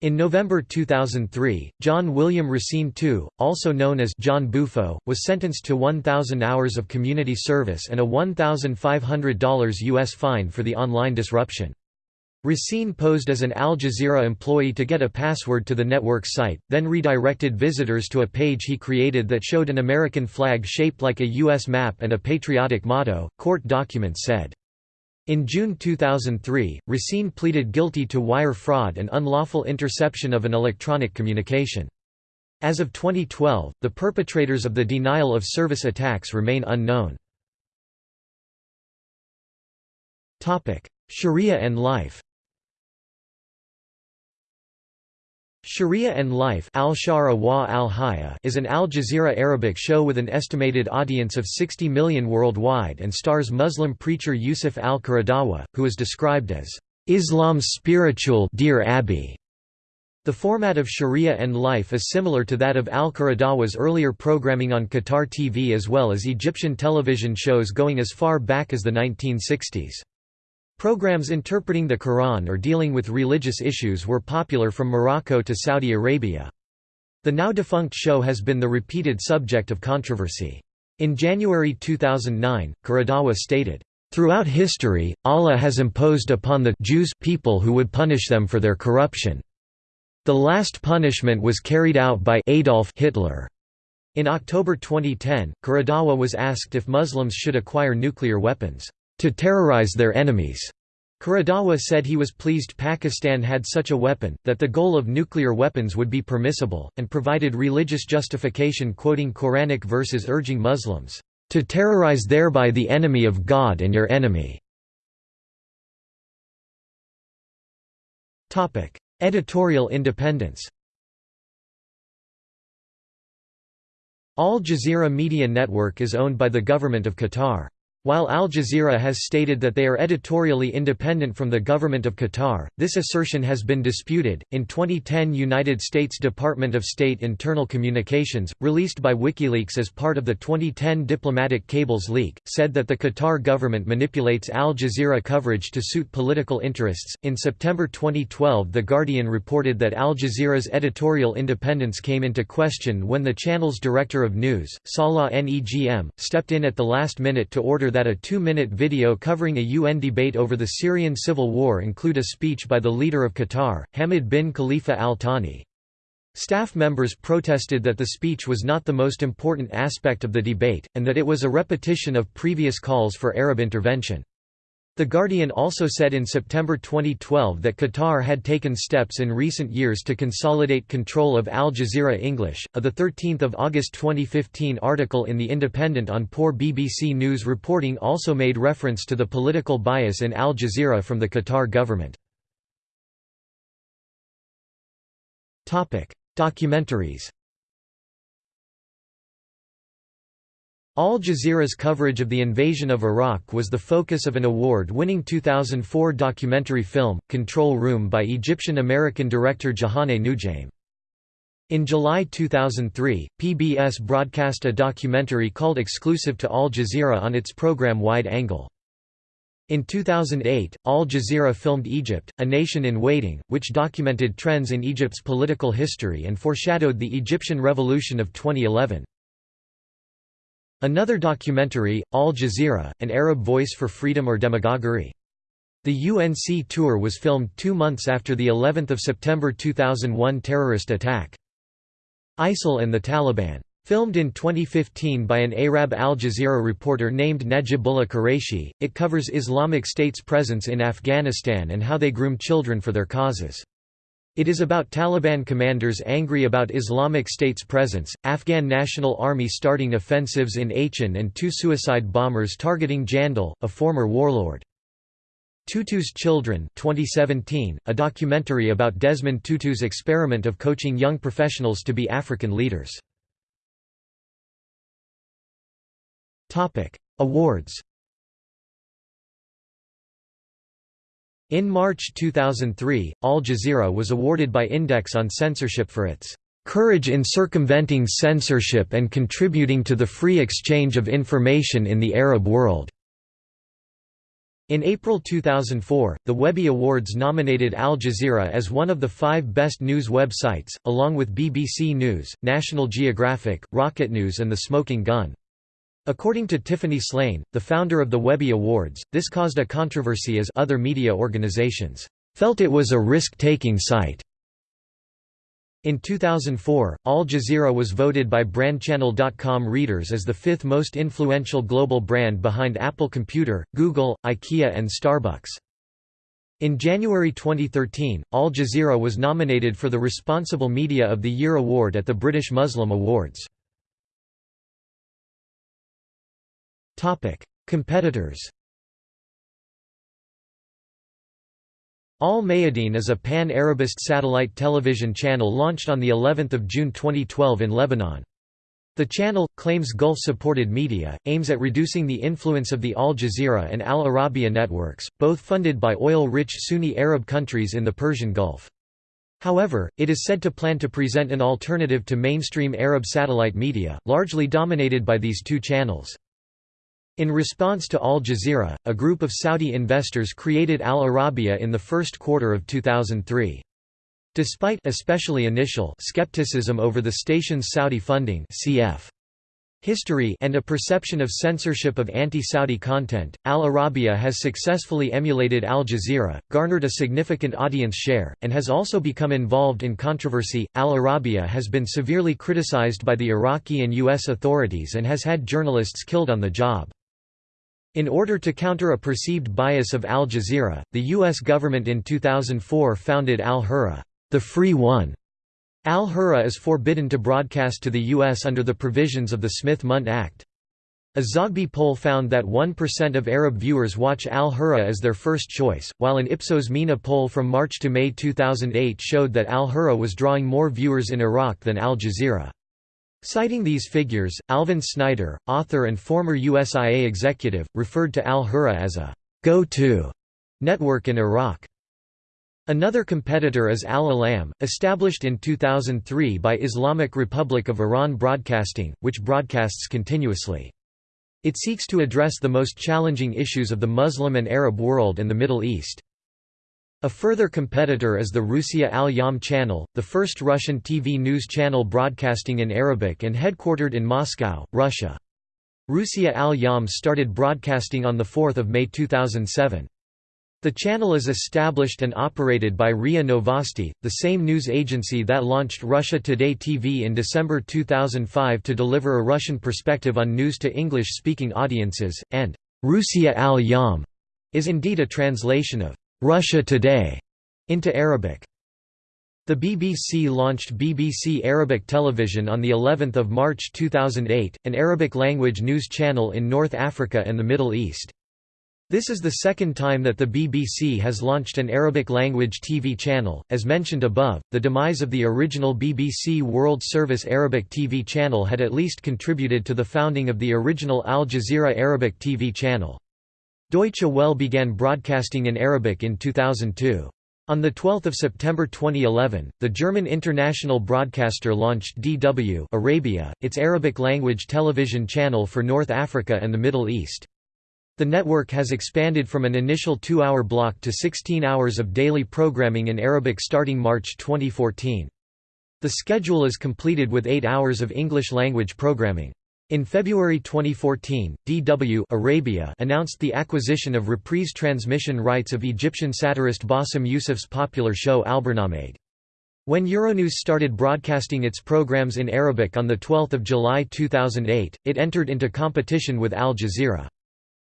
In November 2003, John William Racine II, also known as John Bufo, was sentenced to 1,000 hours of community service and a $1,500 U.S. fine for the online disruption. Racine posed as an Al Jazeera employee to get a password to the network site, then redirected visitors to a page he created that showed an American flag shaped like a U.S. map and a patriotic motto, court documents said. In June 2003, Racine pleaded guilty to wire fraud and unlawful interception of an electronic communication. As of 2012, the perpetrators of the denial of service attacks remain unknown. Sharia and life Sharia and Life al wa al is an Al Jazeera Arabic show with an estimated audience of 60 million worldwide and stars Muslim preacher Yusuf al-Qaradawi, who is described as, "...Islam's spiritual Dear Abby." The format of Sharia and Life is similar to that of al-Qaradawi's earlier programming on Qatar TV as well as Egyptian television shows going as far back as the 1960s. Programs interpreting the Quran or dealing with religious issues were popular from Morocco to Saudi Arabia. The now-defunct show has been the repeated subject of controversy. In January 2009, Qaradawi stated, "...throughout history, Allah has imposed upon the Jews people who would punish them for their corruption. The last punishment was carried out by Adolf Hitler." In October 2010, Qaradawi was asked if Muslims should acquire nuclear weapons to terrorize their enemies. Qaradawi said he was pleased Pakistan had such a weapon, that the goal of nuclear weapons would be permissible, and provided religious justification quoting Quranic verses urging Muslims, "...to terrorize thereby the enemy of God and your enemy." Editorial independence Al Jazeera Media Network is owned by the Government of Qatar. While Al Jazeera has stated that they are editorially independent from the government of Qatar, this assertion has been disputed. In 2010, United States Department of State Internal Communications, released by WikiLeaks as part of the 2010 diplomatic cables leak, said that the Qatar government manipulates Al Jazeera coverage to suit political interests. In September 2012, The Guardian reported that Al Jazeera's editorial independence came into question when the channel's director of news, Salah Negm, stepped in at the last minute to order that a two-minute video covering a UN debate over the Syrian civil war include a speech by the leader of Qatar, Hamad bin Khalifa al Thani. Staff members protested that the speech was not the most important aspect of the debate, and that it was a repetition of previous calls for Arab intervention. The Guardian also said in September 2012 that Qatar had taken steps in recent years to consolidate control of Al Jazeera English. A 13 August 2015 article in The Independent on poor BBC News reporting also made reference to the political bias in Al Jazeera from the Qatar government. Documentaries Al Jazeera's coverage of the invasion of Iraq was the focus of an award-winning 2004 documentary film, Control Room by Egyptian-American director Jehane Noujaim. In July 2003, PBS broadcast a documentary called Exclusive to Al Jazeera on its program Wide Angle. In 2008, Al Jazeera filmed Egypt, A Nation in Waiting, which documented trends in Egypt's political history and foreshadowed the Egyptian Revolution of 2011. Another documentary, Al Jazeera, An Arab Voice for Freedom or Demagoguery. The UNC tour was filmed two months after the 11th of September 2001 terrorist attack. ISIL and the Taliban. Filmed in 2015 by an Arab Al Jazeera reporter named Najibullah Quraishi, it covers Islamic State's presence in Afghanistan and how they groom children for their causes. It is about Taliban commanders angry about Islamic State's presence, Afghan National Army starting offensives in Achin and two suicide bombers targeting Jandal, a former warlord. Tutu's Children 2017, a documentary about Desmond Tutu's experiment of coaching young professionals to be African leaders. Awards In March 2003, Al Jazeera was awarded by Index on Censorship for its "...courage in circumventing censorship and contributing to the free exchange of information in the Arab world." In April 2004, the Webby Awards nominated Al Jazeera as one of the five best news websites, along with BBC News, National Geographic, Rocket News and The Smoking Gun. According to Tiffany Shlain, the founder of the Webby Awards, this caused a controversy as other media organizations felt it was a risk-taking site. In 2004, Al Jazeera was voted by BrandChannel.com readers as the fifth most influential global brand behind Apple Computer, Google, IKEA and Starbucks. In January 2013, Al Jazeera was nominated for the Responsible Media of the Year award at the British Muslim Awards. Competitors Al Mayadeen is a pan-Arabist satellite television channel launched on the 11th of June 2012 in Lebanon. The channel, claims Gulf-supported media, aims at reducing the influence of the Al Jazeera and Al Arabiya networks, both funded by oil-rich Sunni Arab countries in the Persian Gulf. However, it is said to plan to present an alternative to mainstream Arab satellite media, largely dominated by these two channels. In response to Al Jazeera, a group of Saudi investors created Al Arabiya in the first quarter of 2003. Despite especially initial skepticism over the station's Saudi funding cf. History and a perception of censorship of anti-Saudi content, Al Arabiya has successfully emulated Al Jazeera, garnered a significant audience share, and has also become involved in controversy. Al Arabiya has been severely criticized by the Iraqi and U.S. authorities and has had journalists killed on the job. In order to counter a perceived bias of Al Jazeera, the U.S. government in 2004 founded Al Hurra, the Free One. Al Hurra is forbidden to broadcast to the U.S. under the provisions of the Smith-Mundt Act. A Zogby poll found that 1% of Arab viewers watch Al Hurra as their first choice, while an Ipsos MENA poll from March to May 2008 showed that Al Hurra was drawing more viewers in Iraq than Al Jazeera. Citing these figures, Alvin Snyder, author and former USIA executive, referred to Al-Hurra as a go-to network in Iraq. Another competitor is Al-Alam, established in 2003 by Islamic Republic of Iran Broadcasting, which broadcasts continuously. It seeks to address the most challenging issues of the Muslim and Arab world and the Middle East. A further competitor is the Rusiya Al-Yaum channel, the first Russian TV news channel broadcasting in Arabic and headquartered in Moscow, Russia. Rusiya Al-Yaum started broadcasting on 4 May 2007. The channel is established and operated by RIA Novosti, the same news agency that launched Russia Today TV in December 2005 to deliver a Russian perspective on news to English-speaking audiences, and Rusiya Al-Yaum is indeed a translation of Russia Today into Arabic. The BBC launched BBC Arabic Television on the 11th of March 2008, an Arabic-language news channel in North Africa and the Middle East. This is the second time that the BBC has launched an Arabic-language TV channel. As mentioned above, the demise of the original BBC World Service Arabic TV channel had at least contributed to the founding of the original Al Jazeera Arabic TV channel. Deutsche Welle began broadcasting in Arabic in 2002. On 12 September 2011, the German international broadcaster launched DW Arabia, its Arabic-language television channel for North Africa and the Middle East. The network has expanded from an initial two-hour block to 16 hours of daily programming in Arabic starting March 2014. The schedule is completed with eight hours of English-language programming. In February 2014, DW Arabia announced the acquisition of reprise transmission rights of Egyptian satirist Bassem Youssef's popular show Albarnameg. When Euronews started broadcasting its programs in Arabic on 12 July 2008, it entered into competition with Al Jazeera.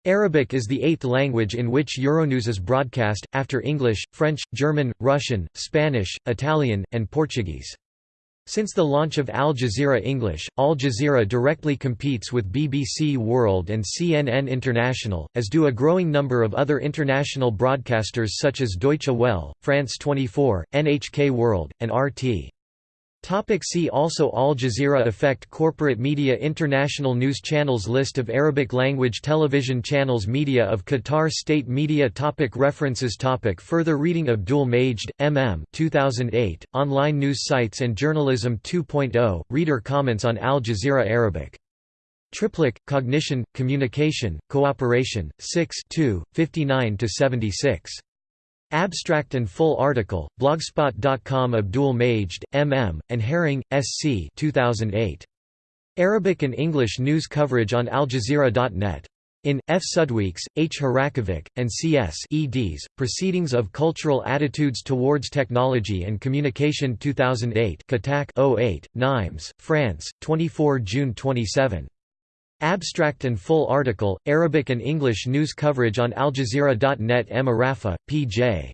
Arabic is the eighth language in which Euronews is broadcast, after English, French, German, Russian, Spanish, Italian, and Portuguese. Since the launch of Al Jazeera English, Al Jazeera directly competes with BBC World and CNN International, as do a growing number of other international broadcasters such as Deutsche Welle, France 24, NHK World, and RT. Topic see also Al Jazeera Effect Corporate Media International News Channels List of Arabic-language television channels Media of Qatar State Media topic References topic Further reading Abdul Majid, M.M. 2008, Online News Sites and Journalism 2.0, Reader comments on Al Jazeera Arabic. TripleC, Cognition, Communication, Cooperation, 6 59–76. Abstract and full article, blogspot.com Abdul Majid, M.M., and Herring, S.C. 2008. Arabic and English news coverage on AlJazeera.net. In, F. Sudweeks, H. Hrachovec, and C.S. eds, Proceedings of Cultural Attitudes Towards Technology and Communication 2008 CATaC 08, Nimes, France, 24 June 27. Abstract and full article, Arabic and English news coverage on AlJazeera.net M. Arafa, P.J.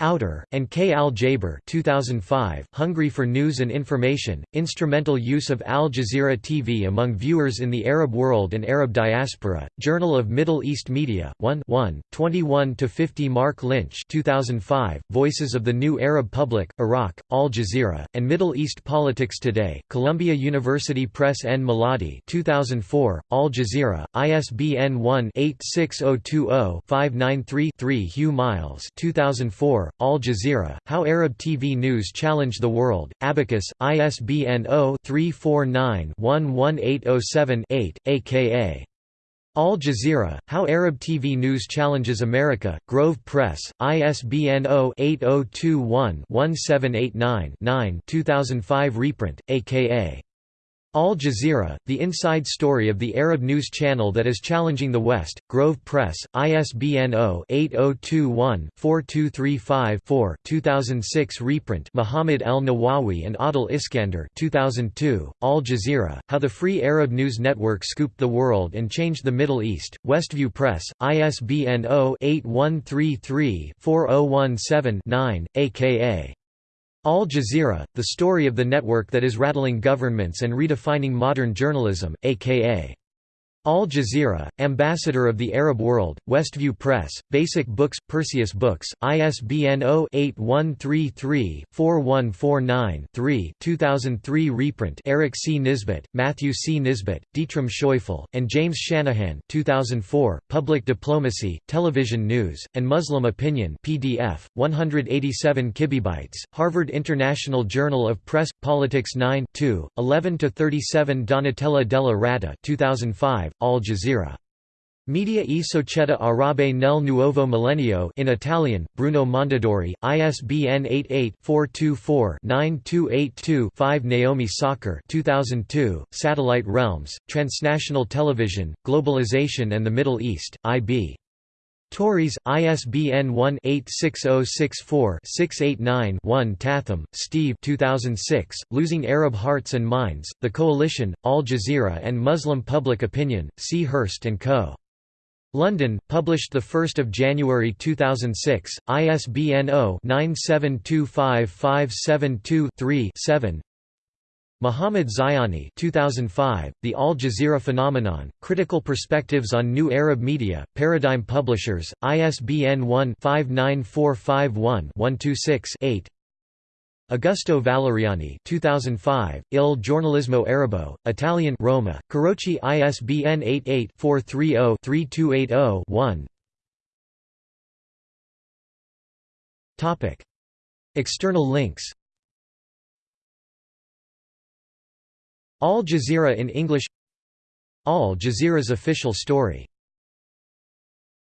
Auter, and K. Al Jaber 2005, Hungry for News and Information, Instrumental Use of Al Jazeera TV Among Viewers in the Arab World and Arab Diaspora, Journal of Middle East Media, 1 1, 21–50 Marc Lynch 2005, Voices of the New Arab Public, Iraq, Al Jazeera, and Middle East Politics Today, Columbia University Press N. Miladi 2004, Al Jazeera, ISBN 1-86020-593-3 Hugh Miles 2004, Al Jazeera, How Arab TV News Challenge the World, Abacus, ISBN 0-349-11807-8, aka. Al Jazeera, How Arab TV News Challenges America, Grove Press, ISBN 0-8021-1789-9 2005 reprint, aka. Al Jazeera, the inside story of the Arab news channel that is challenging the West, Grove Press, ISBN 0-8021-4235-4 2006 reprint Muhammad El-Nawawy and Adel Iskandar 2002, Al Jazeera, How the Free Arab News Network Scooped the World and Changed the Middle East, Westview Press, ISBN 0-8133-4017-9, aka. Al Jazeera, the story of the network that is rattling governments and redefining modern journalism, aka. Al Jazeera, Ambassador of the Arab World, Westview Press, Basic Books, Perseus Books, ISBN 0-8133-4149-3 2003 reprint Eric C. Nisbet, Matthew C. Nisbet, Dietram Scheufele, and James Shanahan 2004, Public Diplomacy, Television News, and Muslim Opinion PDF, 187 kibibytes, Harvard International Journal of Press, Politics 9 11–37 Donatella della Ratta 2005, Al Jazeera. Media e Società Arabe nel Nuovo Millennio in Italian, Bruno Mondadori, ISBN 88-424-9282-5 Naomi Sakr 2002, Satellite Realms, Transnational Television, Globalization and the Middle East, IB. Tauris, ISBN 1-86064-689-1 Tatham, Steve 2006, Losing Arab Hearts and Minds, The Coalition, Al Jazeera and Muslim Public Opinion, C. Hurst & Co. London, published 1 January 2006, ISBN 0-9725572-3-7 Muhammad Zayani 2005, The Al Jazeera Phenomenon, Critical Perspectives on New Arab Media, Paradigm Publishers, ISBN 1-59451-126-8 Augusto Valeriani 2005, Il giornalismo arabo, Italian Roma, Carocci ISBN 88-430-3280-1 External links Al Jazeera in English. Al Jazeera's official story